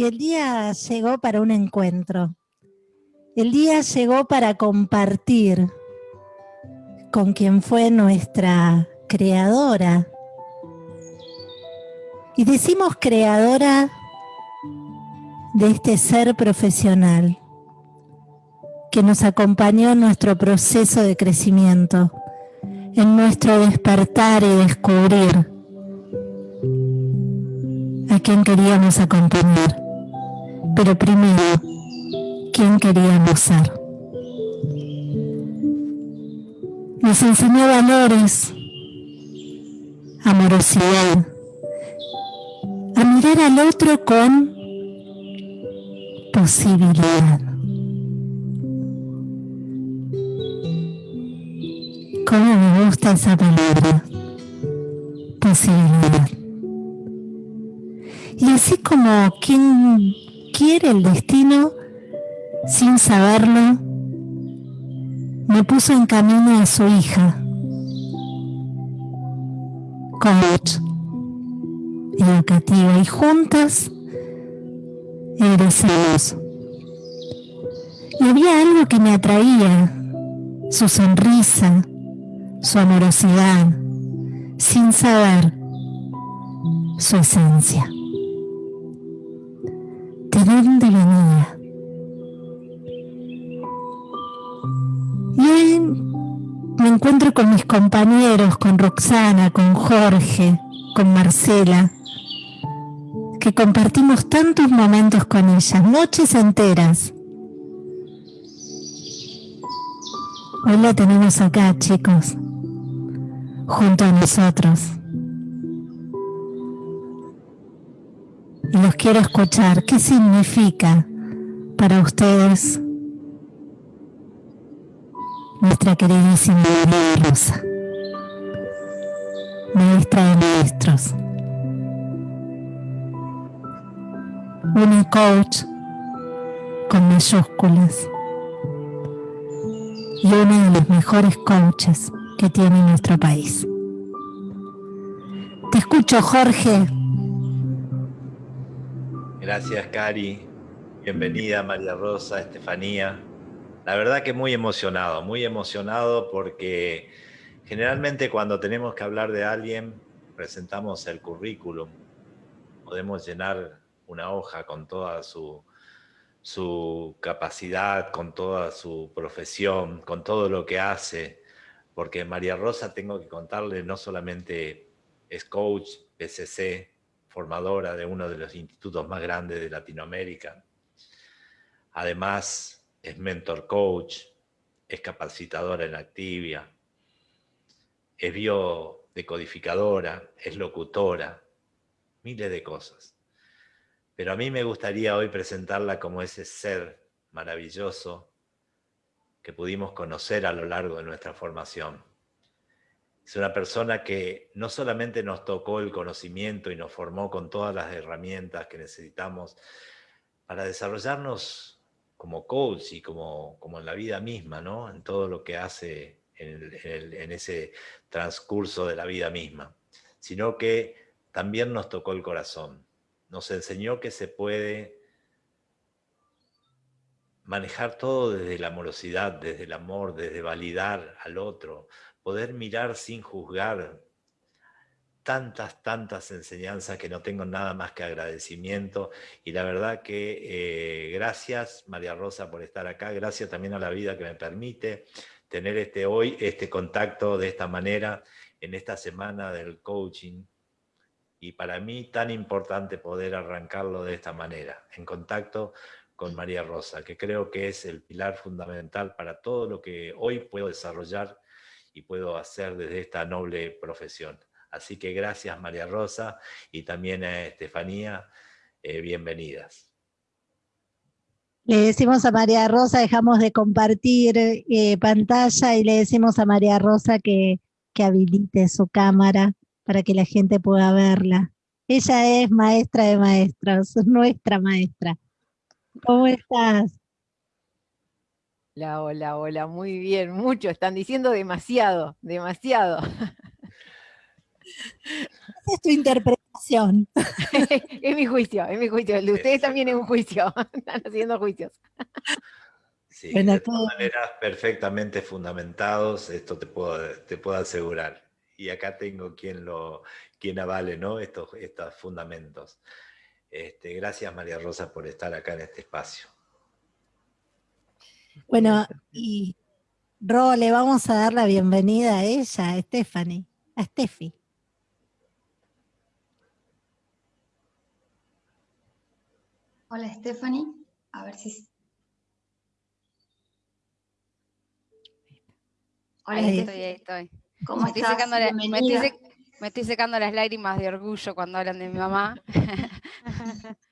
y el día llegó para un encuentro. El día llegó para compartir con quien fue nuestra creadora. Y decimos creadora de este ser profesional que nos acompañó en nuestro proceso de crecimiento, en nuestro despertar y descubrir a quién queríamos acompañar. Pero primero, quién queríamos ser. Nos enseñó valores, amorosidad, a mirar al otro con posibilidad. ¿Cómo me gusta esa palabra? Posibilidad. Y así como quien quiere el destino, sin saberlo, me puso en camino a su hija, coach educativa, y juntas egresamos. Y había algo que me atraía, su sonrisa, su amorosidad, sin saber su esencia. ¿De dónde venía? Y hoy me encuentro con mis compañeros, con Roxana, con Jorge, con Marcela, que compartimos tantos momentos con ellas, noches enteras. Hoy la tenemos acá, chicos, junto a nosotros. Los quiero escuchar. ¿Qué significa para ustedes nuestra queridísima María Rosa? Maestra de maestros. Una coach con mayúsculas y una de las mejores coaches que tiene nuestro país. Te escucho, Jorge. Gracias, Cari. Bienvenida, María Rosa, Estefanía. La verdad que muy emocionado, muy emocionado porque generalmente cuando tenemos que hablar de alguien, presentamos el currículum. Podemos llenar una hoja con toda su, capacidad, con toda su profesión, con todo lo que hace, porque María Rosa, tengo que contarle, no solamente es coach, PCC, formadora de uno de los institutos más grandes de Latinoamérica, además es mentor coach, es capacitadora en Activia, es biodecodificadora, es locutora, miles de cosas. Pero a mí me gustaría hoy presentarla como ese ser maravilloso que pudimos conocer a lo largo de nuestra formación. Es una persona que no solamente nos tocó el conocimiento y nos formó con todas las herramientas que necesitamos para desarrollarnos como coach y como, como en la vida misma, ¿no? en todo lo que hace en, en ese transcurso de la vida misma, sino que también nos tocó el corazón nos enseñó que se puede manejar todo desde la amorosidad, desde el amor, desde validar al otro, poder mirar sin juzgar. Tantas, tantas enseñanzas que no tengo nada más que agradecimiento y la verdad que eh, gracias María Rosa por estar acá, gracias también a la vida que me permite tener este hoy, este contacto de esta manera en esta semana del coaching y para mí tan importante poder arrancarlo de esta manera, en contacto con María Rosa, que creo que es el pilar fundamental para todo lo que hoy puedo desarrollar y puedo hacer desde esta noble profesión. Así que gracias María Rosa y también a Estefanía, eh, bienvenidas. Le decimos a María Rosa, dejamos de compartir eh, pantalla y le decimos a María Rosa que, que habilite su cámara para que la gente pueda verla. Ella es maestra de maestros, nuestra maestra. ¿Cómo estás? Hola, hola, hola, muy bien, mucho, están diciendo demasiado, demasiado. es tu interpretación es mi juicio, es mi juicio. El de ustedes también es un juicio. Están haciendo juicios. Sí, de todas maneras perfectamente fundamentados, esto te puedo, te puedo asegurar. Y acá tengo quien, lo, quien avale ¿no? estos, estos fundamentos. Este, gracias María Rosa por estar acá en este espacio. Bueno, y Ro, le vamos a dar la bienvenida a ella, a Stephanie, a Steffi. Hola Stephanie, a ver si... Hola, ahí estoy, ahí estoy. ¿Cómo me estás? Estoy me estoy secando las lágrimas de orgullo cuando hablan de mi mamá.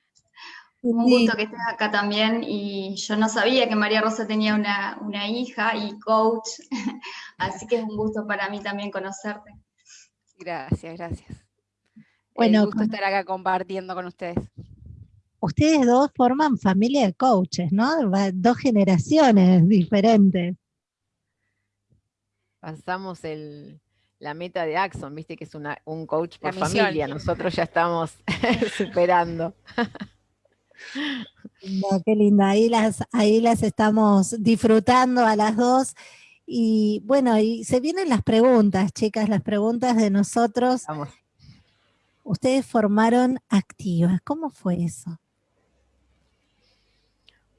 Un gusto que estés acá también y yo no sabía que María Rosa tenía una, hija y coach, así que es un gusto para mí también conocerte. Gracias, gracias. Bueno, un gusto estar acá compartiendo con ustedes. Ustedes dos forman familia de coaches, ¿no? Dos generaciones diferentes. Pasamos el, la meta de Axon, viste que es un coach por familia, nosotros ya estamos superando. qué linda, ahí las, ahí las estamos disfrutando a las dos. Y bueno, y se vienen las preguntas, chicas, las preguntas de nosotros. Ustedes formaron activas, ¿cómo fue eso?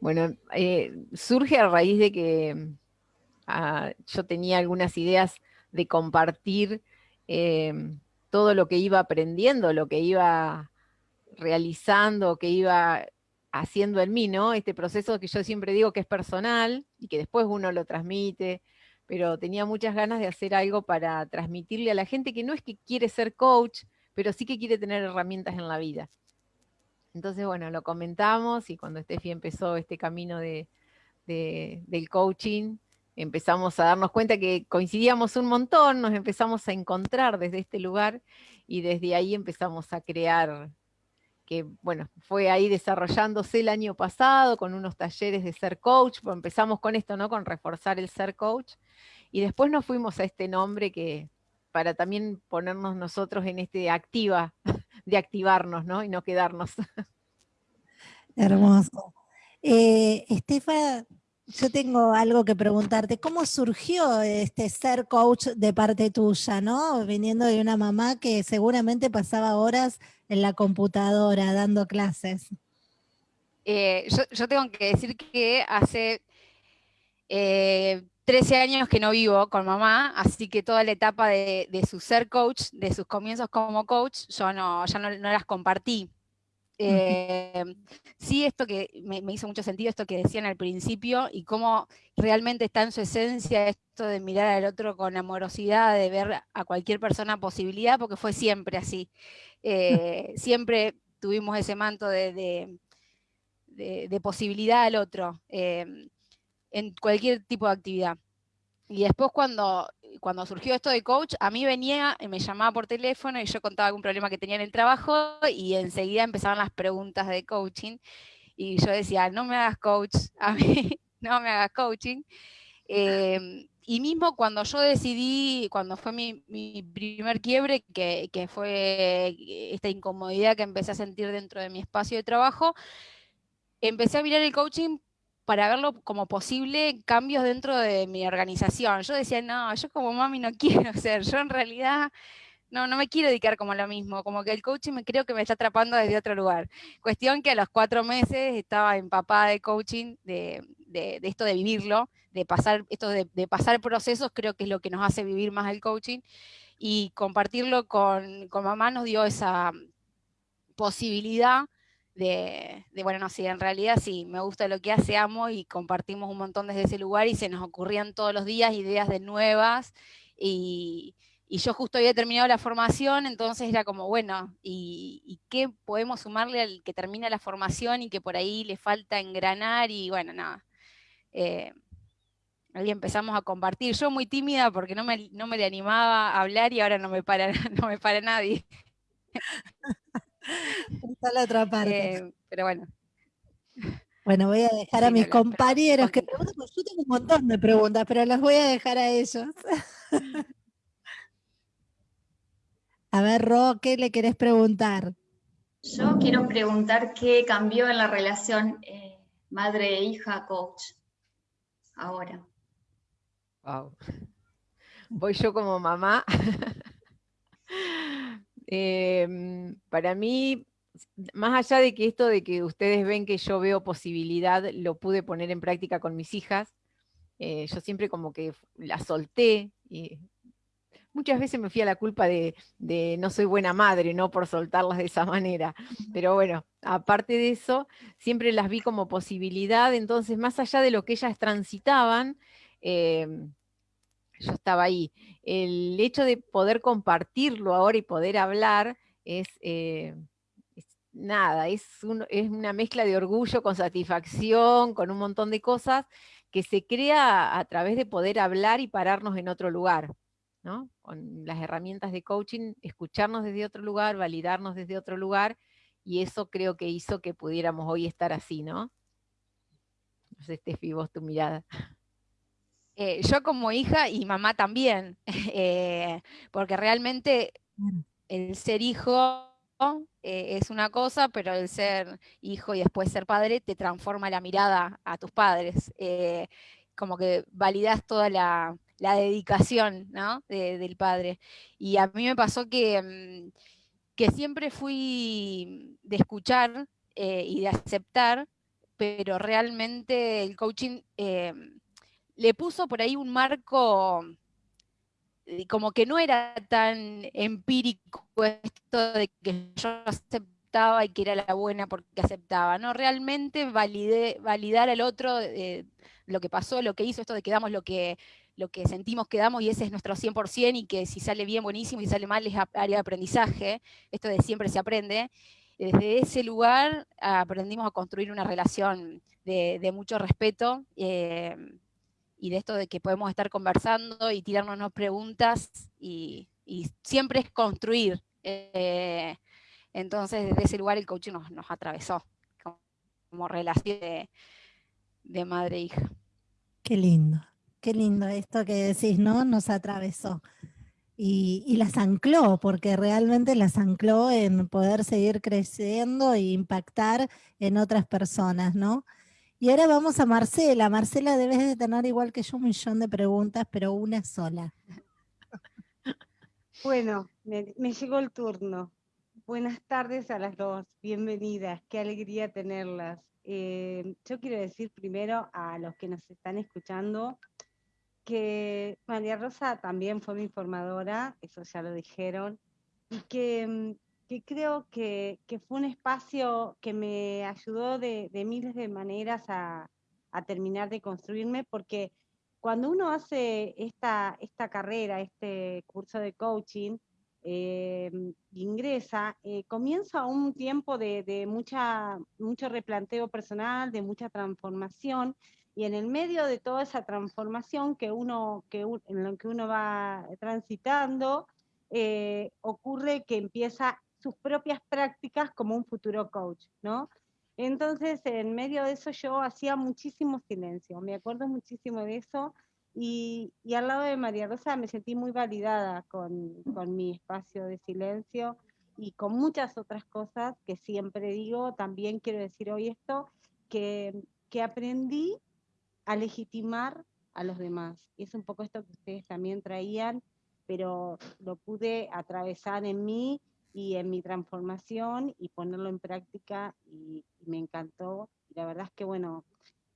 Bueno, eh, surge a raíz de que ah, yo tenía algunas ideas de compartir eh, todo lo que iba aprendiendo, lo que iba realizando, que iba haciendo en mí, ¿no? Este proceso que yo siempre digo que es personal y que después uno lo transmite, pero tenía muchas ganas de hacer algo para transmitirle a la gente que no es que quiere ser coach, pero sí que quiere tener herramientas en la vida. Entonces, bueno, lo comentamos y cuando Steffi empezó este camino de, del coaching, empezamos a darnos cuenta que coincidíamos un montón, nos empezamos a encontrar desde este lugar y desde ahí empezamos a crear, que bueno, fue ahí desarrollándose el año pasado con unos talleres de ser coach, pues empezamos con esto, ¿no? Con reforzar el ser coach, y después nos fuimos a este nombre que para también ponernos nosotros en este activa, de activarnos, ¿no? Y no quedarnos. Hermoso. Eh, Estefa, yo tengo algo que preguntarte. ¿Cómo surgió este ser coach de parte tuya, no? Viniendo de una mamá que seguramente pasaba horas en la computadora dando clases. Eh, yo, tengo que decir que hace 13 eh, años que no vivo con mamá, así que toda la etapa de, su ser coach, de sus comienzos como coach, yo no, ya no las compartí. Eh, sí, esto que me, hizo mucho sentido, esto que decían al principio, y cómo realmente está en su esencia esto de mirar al otro con amorosidad, de ver a cualquier persona posibilidad, porque fue siempre así. Eh, siempre tuvimos ese manto de, de, posibilidad al otro, eh, en cualquier tipo de actividad. Y después cuando, cuando surgió esto de coach, a mí venía, y me llamaba por teléfono y yo contaba algún problema que tenía en el trabajo y enseguida empezaban las preguntas de coaching y yo decía, no me hagas coach, a mí no me hagas coaching. Em, y mismo cuando yo decidí, cuando fue mi, mi primer quiebre, que, que, fue esta incomodidad que empecé a sentir dentro de mi espacio de trabajo, empecé a mirar el coaching para verlo como posible cambios dentro de mi organización. Yo decía, no, yo como mami no quiero ser, yo en realidad no, no me quiero dedicar como lo mismo, como que el coaching me creo que me está atrapando desde otro lugar. Cuestión que a los cuatro meses estaba empapada de coaching, de, esto de vivirlo, de pasar, esto de, de, pasar procesos, creo que es lo que nos hace vivir más el coaching, y compartirlo con, con mamá nos dio esa posibilidad de, bueno, no, sí, en realidad sí, me gusta lo que hace, amo y compartimos un montón desde ese lugar y se nos ocurrían todos los días ideas de nuevas y, yo justo había terminado la formación, entonces era como, bueno, ¿y, qué podemos sumarle al que termina la formación y que por ahí le falta engranar? Y bueno, nada. Eh, ahí empezamos a compartir. Yo muy tímida porque no me, no me le animaba a hablar y ahora no me para, no me para nadie. Está la otra parte. Eh, pero bueno. Bueno, voy a dejar a mis compañeros que pregunten, porque yo tengo un montón de preguntas, pero las voy a dejar a ellos. A ver, Ro, ¿qué le querés preguntar? Yo quiero preguntar qué cambió en la relación eh, madre-hija-coach ahora. Wow. Voy yo como mamá. Em, para mí, más allá de que esto de que ustedes ven que yo veo posibilidad, lo pude poner en práctica con mis hijas, eh, yo siempre como que la solté y muchas veces me fui a la culpa de, de, no soy buena madre, ¿no? Por soltarlas de esa manera. Pero bueno, aparte de eso, siempre las vi como posibilidad, entonces más allá de lo que ellas transitaban, em, yo estaba ahí. El hecho de poder compartirlo ahora y poder hablar es, eh, nada, es, una mezcla de orgullo con satisfacción, con un montón de cosas que se crea a través de poder hablar y pararnos en otro lugar. ¿no? Con las herramientas de coaching, escucharnos desde otro lugar, validarnos desde otro lugar, y eso creo que hizo que pudiéramos hoy estar así, ¿no? No sé, vos tu mirada. Eh, yo como hija y mamá también, eh, porque realmente el ser hijo eh, es una cosa, pero el ser hijo y después ser padre te transforma la mirada a tus padres. como que validas toda la, dedicación ¿no? del padre. Y a mí me pasó que, mm, que siempre fui de escuchar y de aceptar, pero realmente el coaching le puso por ahí un marco eh, como que no era tan empírico esto de que yo aceptaba y que era la buena porque aceptaba, ¿no? Realmente validar al otro eh, lo que pasó, lo que hizo, esto de que damos lo que, lo que sentimos que damos y ese es nuestro 100% y que si sale bien, buenísimo, y si sale mal es área de aprendizaje, esto de siempre se aprende. Desde ese lugar aprendimos a construir una relación de, mucho respeto. Eh, y de esto de que podemos estar conversando y tirarnos preguntas y, siempre es construir. Eh, entonces, desde ese lugar el coaching nos, atravesó como, relación de, madre e hija. Qué lindo, qué lindo esto que decís, ¿no? Nos atravesó. Y, y, las ancló, porque realmente las ancló en poder seguir creciendo e impactar en otras personas, ¿no? Y ahora vamos a Marcela. Marcela, debes de tener igual que yo un millón de preguntas, pero una sola. Bueno, me, llegó el turno. Buenas tardes a las dos, bienvenidas, qué alegría tenerlas. Eh, yo quiero decir primero a los que nos están escuchando que María Rosa también fue mi formadora, eso ya lo dijeron, y que mm, que creo que, fue un espacio que me ayudó de, miles de maneras a, terminar de construirme, porque cuando uno hace esta, esta carrera, este curso de coaching, eh, ingresa, eh, comienza un tiempo de, mucha, mucho replanteo personal, de mucha transformación, y en el medio de toda esa transformación que uno, que, en lo que uno va transitando, eh, ocurre que empieza sus propias prácticas como un futuro coach, ¿no? Entonces, en medio de eso yo hacía muchísimo silencio, me acuerdo muchísimo de eso, y, al lado de María Rosa me sentí muy validada con, con, mi espacio de silencio y con muchas otras cosas que siempre digo, también quiero decir hoy esto, que, que aprendí a legitimar a los demás. Y es un poco esto que ustedes también traían, pero lo pude atravesar en mí y en mi transformación y ponerlo en práctica y, me encantó. La verdad es que, bueno,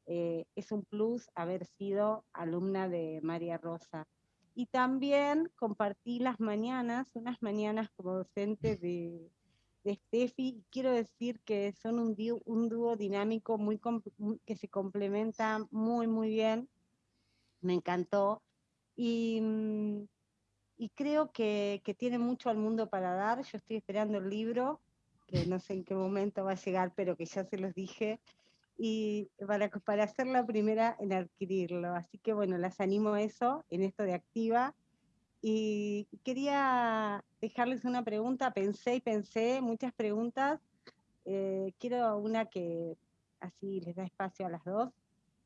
eh, es un plus haber sido alumna de María Rosa. Y también compartí las mañanas, unas mañanas como docente de, de Steffi. Quiero decir que son un, dúo, un dúo dinámico muy que se complementa muy, muy bien. Me encantó. Y mm, y creo que, tiene mucho al mundo para dar. Yo estoy esperando el libro, que no sé en qué momento va a llegar, pero que ya se los dije, y para, para ser la primera en adquirirlo. Así que bueno, las animo a eso, en esto de activa. Y quería dejarles una pregunta, pensé y pensé muchas preguntas. Eh, quiero una que así les da espacio a las dos,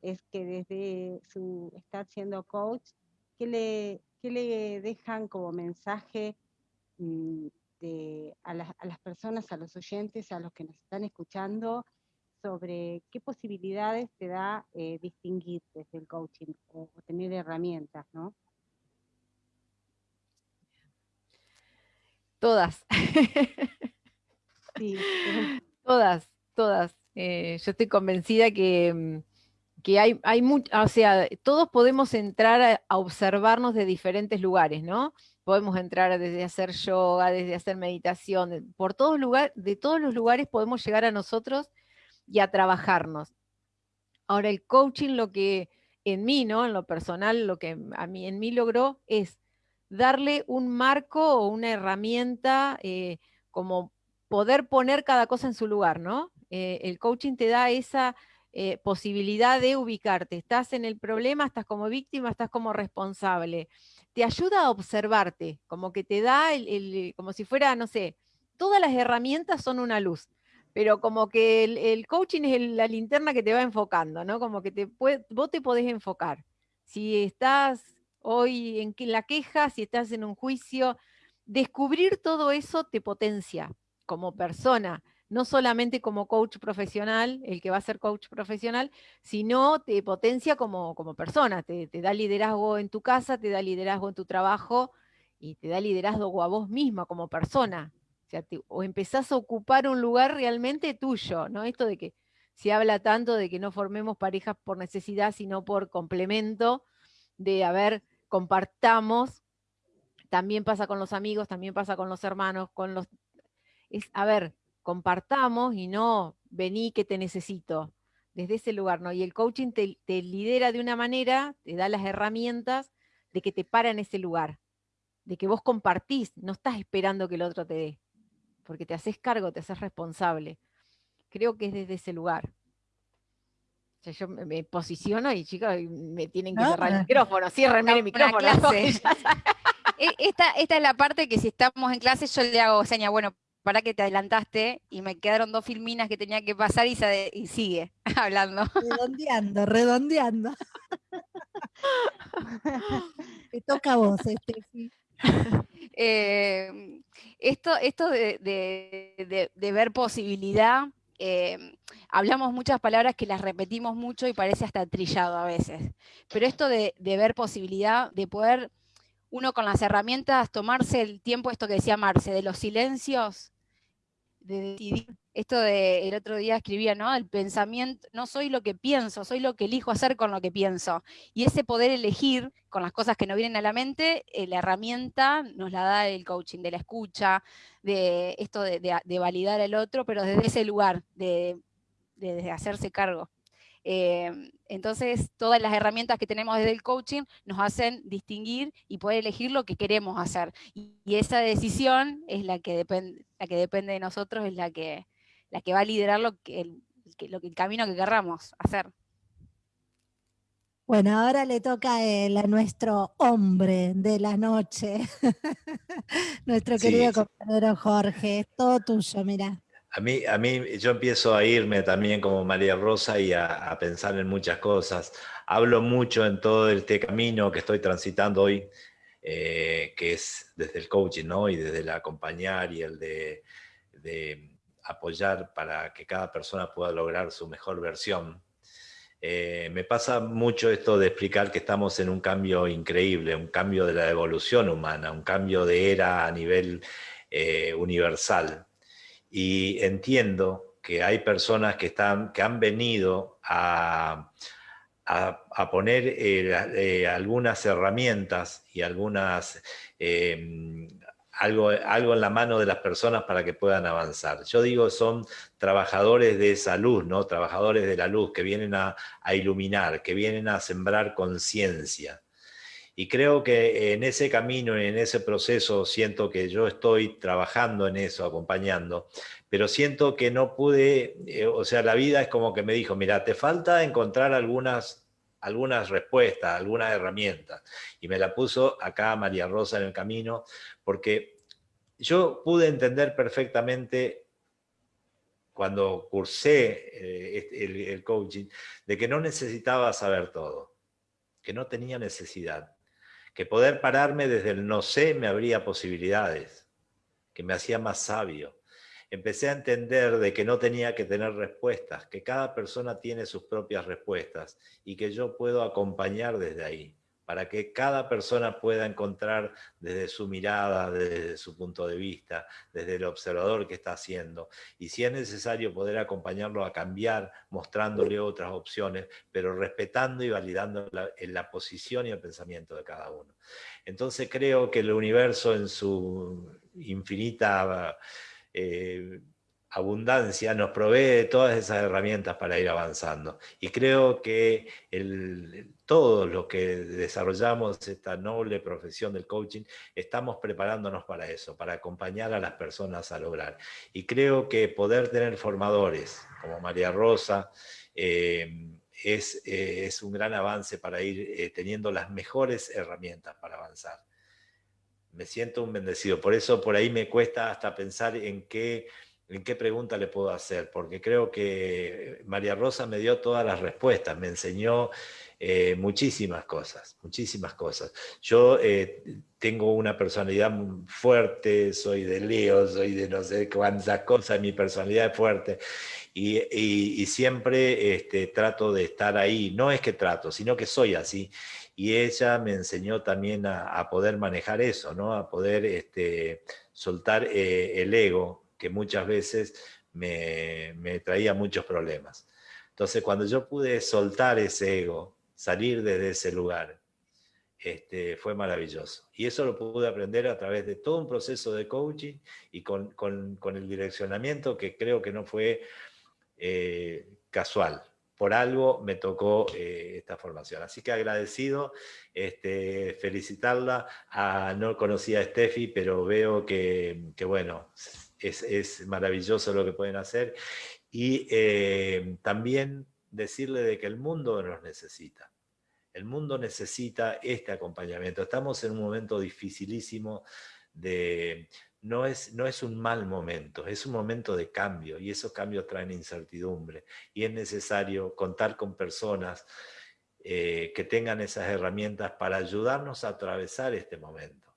es que desde su estar siendo coach, ¿qué le, ¿qué le dejan como mensaje mm, a, las, personas, a los oyentes, a los que nos están escuchando, sobre qué posibilidades te da eh, distinguir desde el coaching o, tener herramientas, ¿no? Todas. Sí. todas, todas. Eh, yo estoy convencida que, mm, que hay, hay o sea, todos podemos entrar a, observarnos de diferentes lugares, ¿no? Podemos entrar desde hacer yoga, desde hacer meditación, por todos lugares, de todos los lugares podemos llegar a nosotros y a trabajarnos. Ahora, el coaching lo que en mí, ¿no? En lo personal, lo que a mí, en mí logró es darle un marco o una herramienta eh, como poder poner cada cosa en su lugar, ¿no? Eh, el coaching te da esa eh, posibilidad de ubicarte. Estás en el problema, estás como víctima, estás como responsable. Te ayuda a observarte, como que te da, el, como si fuera, no sé, todas las herramientas son una luz, pero como que el, coaching es la linterna que te va enfocando, ¿no? Como que te vos te podés enfocar. Si estás hoy en la queja, si estás en un juicio, descubrir todo eso te potencia como persona no solamente como coach profesional, el que va a ser coach profesional, sino te potencia como, como persona, te, da liderazgo en tu casa, te da liderazgo en tu trabajo y te da liderazgo a vos misma como persona. O, sea, o empezás a ocupar un lugar realmente tuyo, ¿no? Esto de que se habla tanto de que no formemos parejas por necesidad, sino por complemento, de, a ver, compartamos, también pasa con los amigos, también pasa con los hermanos, con los... A ver, compartamos y no vení que te necesito, desde ese lugar, ¿no? Y el coaching te, lidera de una manera, te da las herramientas de que te para en ese lugar, de que vos compartís, no estás esperando que el otro te dé, porque te haces cargo, te haces responsable. Creo que es desde ese lugar. O sea, yo me, posiciono y chicos, me tienen que cerrar el micrófono, cierrenme el micrófono. E, esta, esta es la parte que si estamos en clase yo le hago seña, bueno, para que te adelantaste y me quedaron dos filminas que tenía que pasar y, sigue hablando. Redondeando, redondeando. Te toca a vos, Estefi. Eh, esto esto de, ver posibilidad, eh, hablamos muchas palabras que las repetimos mucho y parece hasta trillado a veces, pero esto de, ver posibilidad, de poder uno con las herramientas tomarse el tiempo, esto que decía Marce, de los silencios, de decidir. Esto de el otro día escribía, ¿no? El pensamiento, no soy lo que pienso, soy lo que elijo hacer con lo que pienso. Y ese poder elegir con las cosas que no vienen a la mente, eh, la herramienta nos la da el coaching, de la escucha, de esto de, validar al otro, pero desde ese lugar, de, de hacerse cargo. Em, entonces, todas las herramientas que tenemos desde el coaching nos hacen distinguir y poder elegir lo que queremos hacer. Y, esa decisión es la que, depende, la que depende de nosotros, es la que, la que va a liderar lo que, el, lo que, el camino que querramos hacer. Bueno, ahora le toca a, nuestro hombre de la noche, nuestro querido compañero Jorge, es todo tuyo, mira. A mí, a mí, yo empiezo a irme también como María Rosa y a, pensar en muchas cosas. Hablo mucho en todo este camino que estoy transitando hoy, eh, que es desde el coaching, ¿no? Y desde el acompañar y el de, apoyar para que cada persona pueda lograr su mejor versión. Eh, me pasa mucho esto de explicar que estamos en un cambio increíble, un cambio de la evolución humana, un cambio de era a nivel eh, universal y entiendo que hay personas que, están, que han venido a, a, poner eh, eh, algunas herramientas y algunas, em, algo, algo en la mano de las personas para que puedan avanzar. Yo digo, son trabajadores de esa luz, ¿no? trabajadores de la luz que vienen a, a iluminar, que vienen a sembrar conciencia. Y creo que en ese camino, en ese proceso, siento que yo estoy trabajando en eso, acompañando, pero siento que no pude, eh, o sea, la vida es como que me dijo, mira, te falta encontrar algunas, algunas respuestas, algunas herramientas. Y me la puso acá María Rosa en el camino, porque yo pude entender perfectamente cuando cursé eh, el coaching, de que no necesitaba saber todo, que no tenía necesidad que poder pararme desde el no sé me abría posibilidades. que me hacía más sabio. Empecé a entender de que no tenía que tener respuestas, que cada persona tiene sus propias respuestas y que yo puedo acompañar desde ahí para que cada persona pueda encontrar desde su mirada, desde su punto de vista, desde el observador que está haciendo. Y si es necesario poder acompañarlo a cambiar, mostrándole otras opciones, pero respetando y validando la, posición y el pensamiento de cada uno. Entonces creo que el universo en su infinita... Eh, abundancia nos provee todas esas herramientas para ir avanzando. Y creo que todos los que desarrollamos esta noble profesión del coaching, estamos preparándonos para eso, para acompañar a las personas a lograr. Y creo que poder tener formadores como María Rosa, eh, es, eh, es, un gran avance para ir eh, teniendo las mejores herramientas para avanzar. Me siento un bendecido, por eso por ahí me cuesta hasta pensar en qué en qué pregunta le puedo hacer, porque creo que María Rosa me dio todas las respuestas, me enseñó eh, muchísimas cosas, muchísimas cosas. Yo eh, tengo una personalidad fuerte, soy de Leo, soy de no sé cuántas cosas, mi personalidad es fuerte, y, siempre este, trato de estar ahí, no es que trato, sino que soy así, y ella me enseñó también a, poder manejar eso, ¿no? a poder este, soltar eh, el ego, que muchas veces me, traía muchos problemas. Entonces, cuando yo pude soltar ese ego, salir desde ese lugar, este, fue maravilloso. Y eso lo pude aprender a través de todo un proceso de coaching y con, el direccionamiento que creo que no fue eh, casual. Por algo me tocó eh, esta formación. Así que agradecido, este, felicitarla. A, no conocía a Steffi, pero veo que, que bueno, es, maravilloso lo que pueden hacer. Y eh, también decirle de que el mundo nos necesita. El mundo necesita este acompañamiento. Estamos en un momento dificilísimo de... No es, no es un mal momento, es un momento de cambio y esos cambios traen incertidumbre y es necesario contar con personas eh, que tengan esas herramientas para ayudarnos a atravesar este momento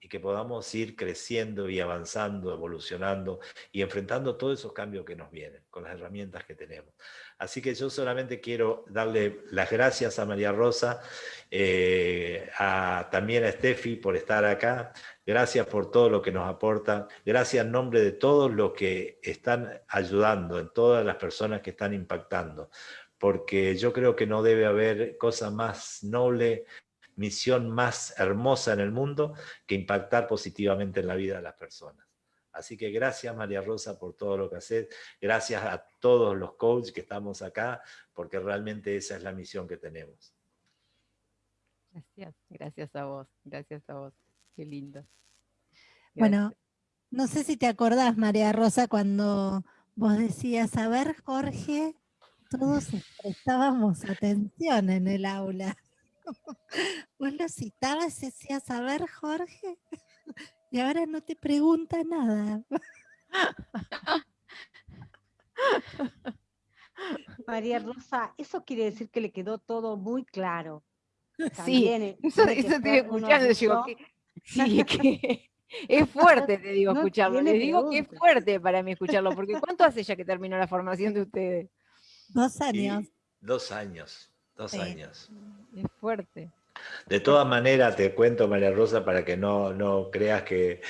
y que podamos ir creciendo y avanzando, evolucionando y enfrentando todos esos cambios que nos vienen con las herramientas que tenemos. Así que yo solamente quiero darle las gracias a María Rosa, eh, a, también a Steffi por estar acá, gracias por todo lo que nos aportan, gracias en nombre de todos los que están ayudando, en todas las personas que están impactando, porque yo creo que no debe haber cosa más noble misión más hermosa en el mundo que impactar positivamente en la vida de las personas. Así que gracias María Rosa por todo lo que haces, gracias a todos los coaches que estamos acá, porque realmente esa es la misión que tenemos. Gracias, gracias a vos, gracias a vos, qué lindo. Bueno, no sé si te acordás María Rosa cuando vos decías, a ver Jorge, todos prestábamos atención en el aula. Vos lo citabas y decías, a ver, Jorge, y ahora no te pregunta nada. María Rosa, eso quiere decir que le quedó todo muy claro. sí, eso, te estoy escuchando, digo, que, sí, que es fuerte, te digo, escucharlo. Le digo que es fuerte para mí escucharlo, porque ¿cuánto hace ya que terminó la formación de ustedes? Dos años. dos años. Dos años. Es fuerte. De todas maneras, te cuento, María Rosa, para que no, no creas que,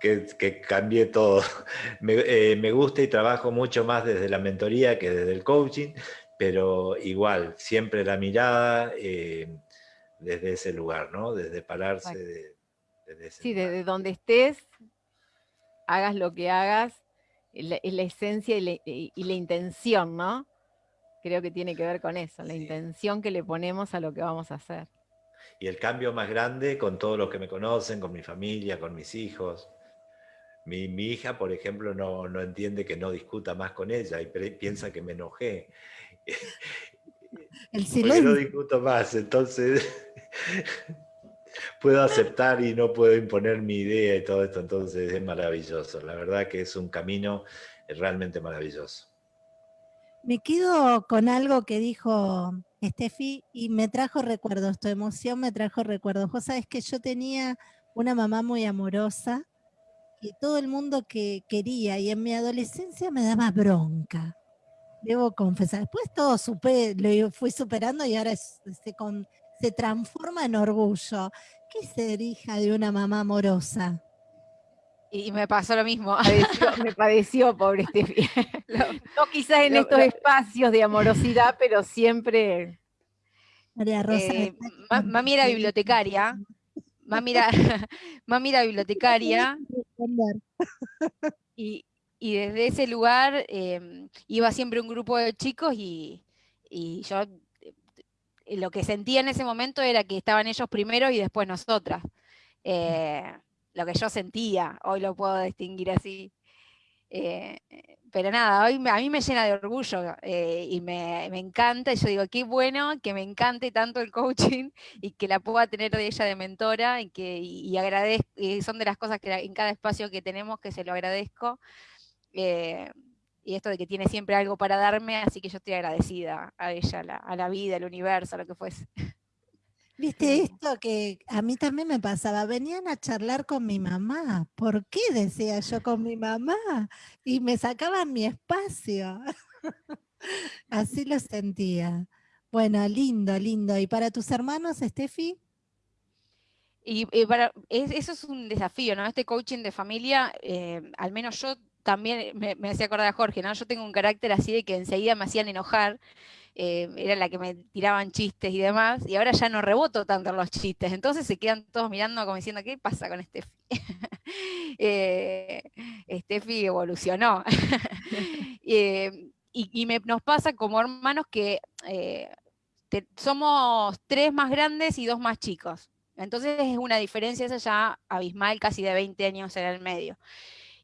que, cambié todo. Me, eh, me, gusta y trabajo mucho más desde la mentoría que desde el coaching, pero igual, siempre la mirada eh, desde ese lugar, ¿no? Desde pararse de, desde Sí, desde donde estés, hagas lo que hagas, es la, esencia y la intención, ¿no? Creo que tiene que ver con eso, la intención que le ponemos a lo que vamos a hacer. Y el cambio más grande con todos los que me conocen, con mi familia, con mis hijos. Mi, hija, por ejemplo, no, no, entiende que no discuta más con ella y piensa que me enojé. El silencio. no discuto más, entonces puedo aceptar y no puedo imponer mi idea y todo esto, entonces es maravilloso. La verdad que es un camino realmente maravilloso. Me quedo con algo que dijo Steffi y me trajo recuerdos, tu emoción me trajo recuerdos. Vos sabés que yo tenía una mamá muy amorosa que todo el mundo que quería y en mi adolescencia me daba bronca. Debo confesar. Después todo supe, lo fui superando y ahora se, se transforma en orgullo. ¿Qué es ser hija de una mamá amorosa? Y me pasó lo mismo, me padeció, pobre Steffi. no quizás en estos espacios de amorosidad, pero siempre... María Rosa. Eh, mami era bibliotecaria, mami era, mami era bibliotecaria, y, desde ese lugar em, iba siempre un grupo de chicos y, yo eh, lo que sentía en ese momento era que estaban ellos primero y después nosotras. Eh, lo que yo sentía, hoy lo puedo distinguir así. Eh, pero nada, hoy a mí me llena de orgullo eh, y me, encanta, y yo digo, qué bueno que me encante tanto el coaching y que la pueda tener de ella de mentora y que y, agradezco, son de las cosas que en cada espacio que tenemos que se lo agradezco. Eh, y esto de que tiene siempre algo para darme, así que yo estoy agradecida a ella, a la vida, al universo, a lo que fuese. Viste esto que a mí también me pasaba, venían a charlar con mi mamá, ¿por qué decía yo con mi mamá? Y me sacaban mi espacio. Así lo sentía. Bueno, lindo, lindo. ¿Y para tus hermanos, Steffi? Y, eh, para, eso es un desafío, ¿no? Este coaching de familia, eh, al menos yo también me, me hacía acordar a Jorge, ¿no? Yo tengo un carácter así de que enseguida me hacían enojar eh, era la que me tiraban chistes y demás, y ahora ya no reboto tanto los chistes, entonces se quedan todos mirando como diciendo, ¿qué pasa con Steffi? eh, Steffi evolucionó. Eh, y, nos pasa como hermanos que eh, somos tres más grandes y dos más chicos. Entonces es una diferencia esa ya abismal, casi de 20 años en el medio.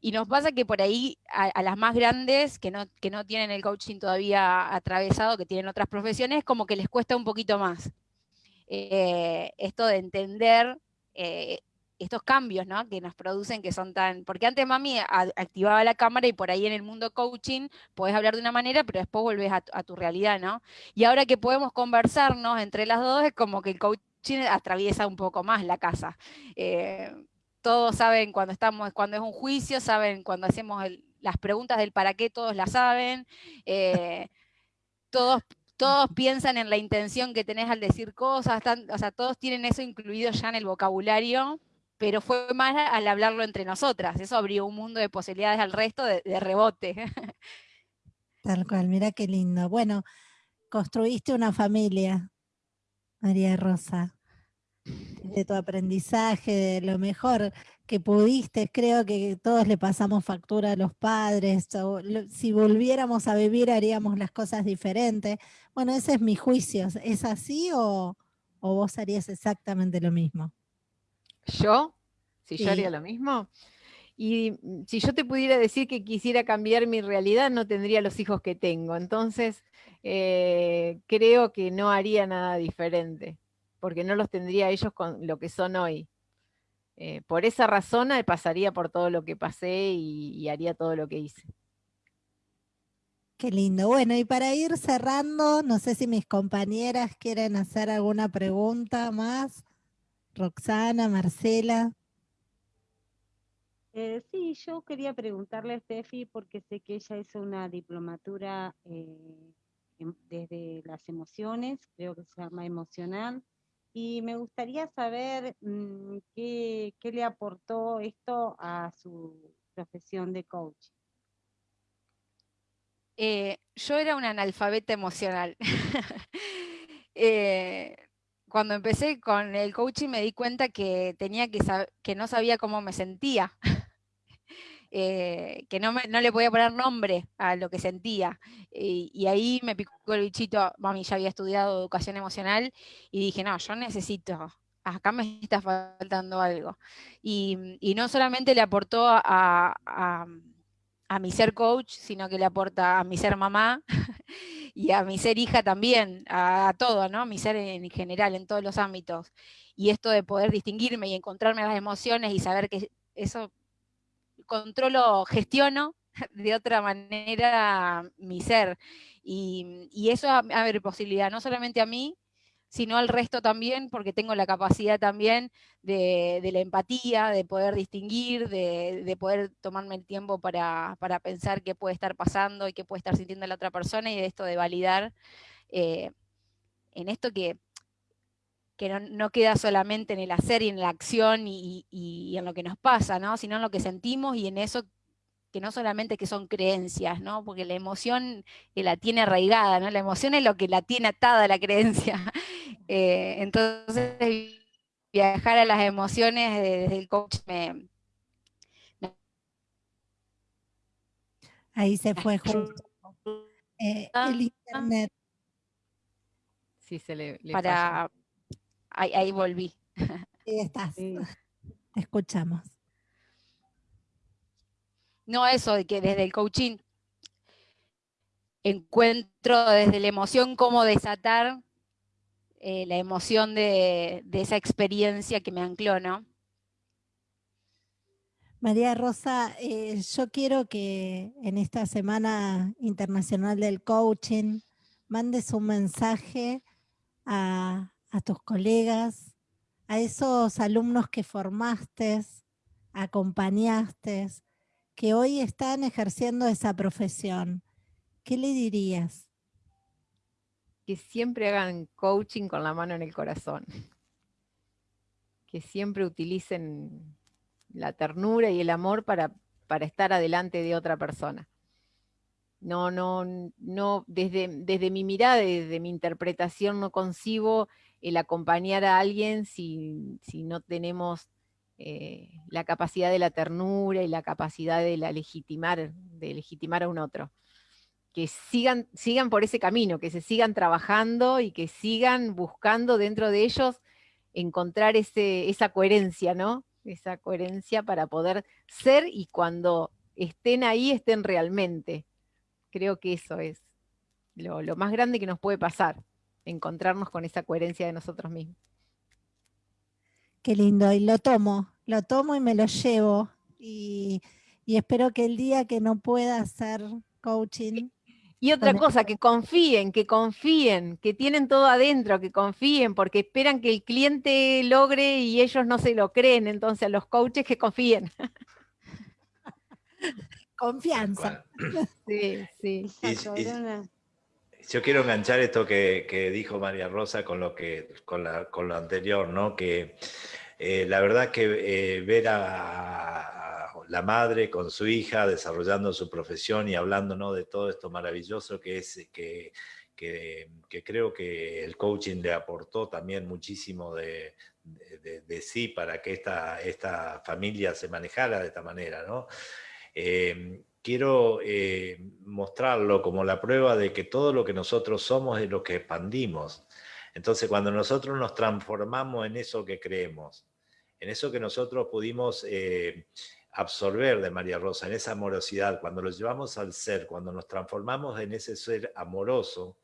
Y nos pasa que por ahí a, las más grandes, que no, que no tienen el coaching todavía atravesado, que tienen otras profesiones, como que les cuesta un poquito más. Eh, esto de entender eh, estos cambios ¿no? que nos producen, que son tan... Porque antes mami activaba la cámara y por ahí en el mundo coaching podés hablar de una manera, pero después volvés a, tu realidad, ¿no? Y ahora que podemos conversarnos entre las dos, es como que el coaching atraviesa un poco más la casa. Eh, todos saben cuando estamos, cuando es un juicio, saben cuando hacemos las preguntas del para qué, todos la saben. Eh, todos, todos piensan en la intención que tenés al decir cosas, o sea, todos tienen eso incluido ya en el vocabulario, pero fue más al hablarlo entre nosotras. Eso abrió un mundo de posibilidades al resto de, de rebote. Tal cual, mira qué lindo. Bueno, construiste una familia, María Rosa de tu aprendizaje, de lo mejor que pudiste. Creo que todos le pasamos factura a los padres. si volviéramos a vivir haríamos las cosas diferentes. Bueno, ese es mi juicio. ¿Es así o, vos harías exactamente lo mismo? ¿Yo? Si yo haría lo mismo. Y mm, si yo te pudiera decir que quisiera cambiar mi realidad, no tendría los hijos que tengo. Entonces, eh, creo que no haría nada diferente porque no los tendría ellos con lo que son hoy. Eh, por esa razón eh, pasaría por todo lo que pasé y, haría todo lo que hice. Qué lindo. Bueno, y para ir cerrando, no sé si mis compañeras quieren hacer alguna pregunta más. Roxana, Marcela. Eh, sí, yo quería preguntarle a Steffi porque sé que ella hizo una diplomatura desde las emociones, creo que se llama emocional, y me gustaría saber mm, qué, le aportó esto a su profesión de coach. Eh, yo era una analfabeta emocional. Eh, cuando empecé con el coaching me di cuenta que tenía que que no sabía cómo me sentía. Eh, que no, no, le podía poner nombre a lo que sentía. y ahí me picó el bichito, mami ya había estudiado educación emocional y dije, no, yo necesito, acá me está faltando algo. Y, no solamente le aportó a, a, mi ser coach, sino que le aporta a mi ser mamá y a mi ser hija también, a, todo, ¿no? Mi ser en general, en todos los ámbitos. Y esto de poder distinguirme y encontrarme las emociones y saber que eso controlo, gestiono de otra manera mi ser. Y, eso abre posibilidad no solamente a mí, sino al resto también, porque tengo la capacidad también de, la empatía, de poder distinguir, de, poder tomarme el tiempo para, pensar qué puede estar pasando y qué puede estar sintiendo la otra persona, y de esto de validar eh, en esto que, que no, queda solamente en el hacer y en la acción y, y en lo que nos pasa, ¿no? sino en lo que sentimos y en eso que no solamente que son creencias, ¿no? porque la emoción la tiene arraigada, ¿no? la emoción es lo que la tiene atada a la creencia. Eh, entonces, viajar a las emociones desde el coach me... Ahí se fue justo. Eh, ah, el internet. Sí, se le, Para... Ahí, volví. Ahí estás. Te escuchamos. No eso de que desde el coaching encuentro desde la emoción cómo desatar eh, la emoción de, esa experiencia que me ancló, ¿no? María Rosa, eh, yo quiero que en esta Semana Internacional del Coaching mandes un mensaje a, a tus colegas, a esos alumnos que formaste, acompañaste, que hoy están ejerciendo esa profesión, ¿qué le dirías? Que siempre hagan coaching con la mano en el corazón. Que siempre utilicen la ternura y el amor para, para estar adelante de otra persona. No, no, no, desde, desde mi mirada, desde mi interpretación, no concibo el acompañar a alguien si, si no tenemos eh, la capacidad de la ternura y la capacidad de legitimar, de legitimar a un otro. Que sigan, sigan por ese camino, que se sigan trabajando y que sigan buscando dentro de ellos encontrar ese, esa coherencia, ¿no? Esa coherencia para poder ser y cuando estén ahí, estén realmente. Creo que eso es lo, lo más grande que nos puede pasar, encontrarnos con esa coherencia de nosotros mismos. Qué lindo, y lo tomo, lo tomo y me lo llevo. Y, espero que el día que no pueda hacer coaching... Y otra cosa, que confíen, que confíen, que tienen todo adentro, que confíen, porque esperan que el cliente logre y ellos no se lo creen, entonces los coaches que confíen. Confianza. Sí, sí. Yo quiero enganchar esto que, dijo María Rosa con lo, que, con, con lo anterior, ¿no? Que eh, la verdad que eh, ver a, la madre con su hija desarrollando su profesión y hablando de todo esto maravilloso que es que, que, creo que el coaching le aportó también muchísimo de, sí para que esta, esta familia se manejara de esta manera. ¿no? Eh, quiero mostrarlo como la prueba de que todo lo que nosotros somos es lo que expandimos. Entonces, cuando nosotros nos transformamos en eso que creemos, en eso que nosotros pudimos eh, absorber de María Rosa, en esa amorosidad, cuando lo llevamos al ser, cuando nos transformamos en ese ser amoroso,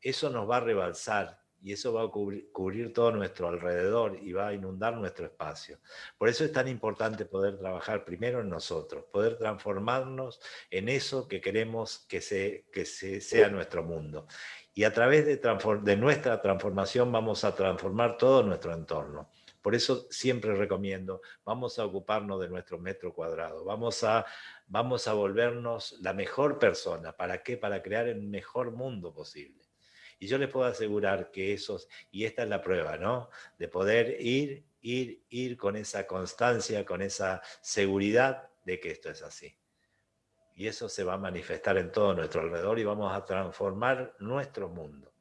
eso nos va a rebalsar y eso va a cubrir, todo nuestro alrededor y va a inundar nuestro espacio. Por eso es tan importante poder trabajar primero en nosotros, poder transformarnos en eso que queremos que, que sea nuestro mundo y a través de, nuestra transformación vamos a transformar todo nuestro entorno. Por eso siempre recomiendo, vamos a ocuparnos de nuestro metro cuadrado, vamos a, vamos a volvernos la mejor persona. ¿Para qué? Para crear el mejor mundo posible. Y yo les puedo asegurar que esos, y esta es la prueba, ¿no? De poder ir, ir, ir con esa constancia, con esa seguridad de que esto es así y eso se va a manifestar en todo nuestro alrededor y vamos a transformar nuestro mundo.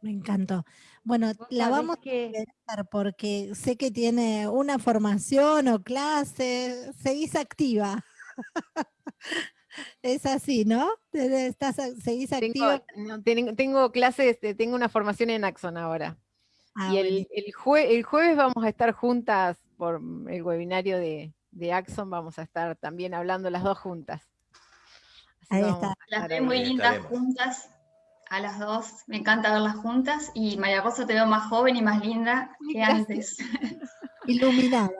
Me encantó. Bueno, la vamos a ver porque sé que tiene una formación o clase, seguís activa. es así, ¿no? Estás, seguís activa. Tengo, clases, tengo una formación en Axon ahora. Ah, y el, el jueves vamos a estar juntas por el webinario de, de Axon vamos a estar también hablando las dos juntas. ahí está. Las veo muy lindas juntas, a las dos. Me encanta verlas juntas. Y María Rosa te veo más joven y más linda que antes. Iluminada.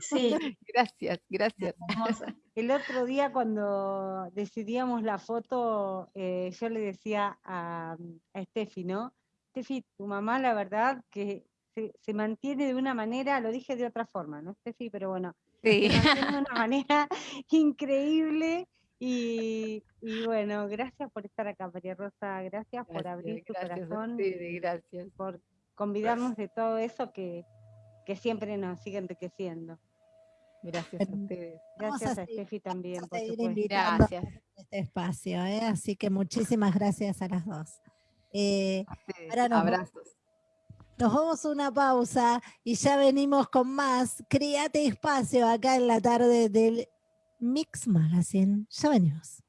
Sí. Gracias, gracias. El otro día cuando decidíamos la foto, eh, yo le decía a, a Steffi, ¿no? Steffi, tu mamá, la verdad, que se, mantiene de una manera, lo dije de otra forma, ¿no, Steffi? Pero bueno, se mantiene de una manera increíble. Y, bueno, gracias por estar acá, María Rosa, gracias, por abrir tu corazón, gracias. por convidarnos de todo eso que, que siempre nos sigue enriqueciendo. Gracias a ustedes. Gracias a, Steffi también. Por gracias. Este espacio, ¿eh? así que muchísimas gracias a las dos. Eh, Abrazos. Nos vamos a una pausa y ya venimos con más. Créate espacio acá en la tarde del Mix Magazine. Ya venimos.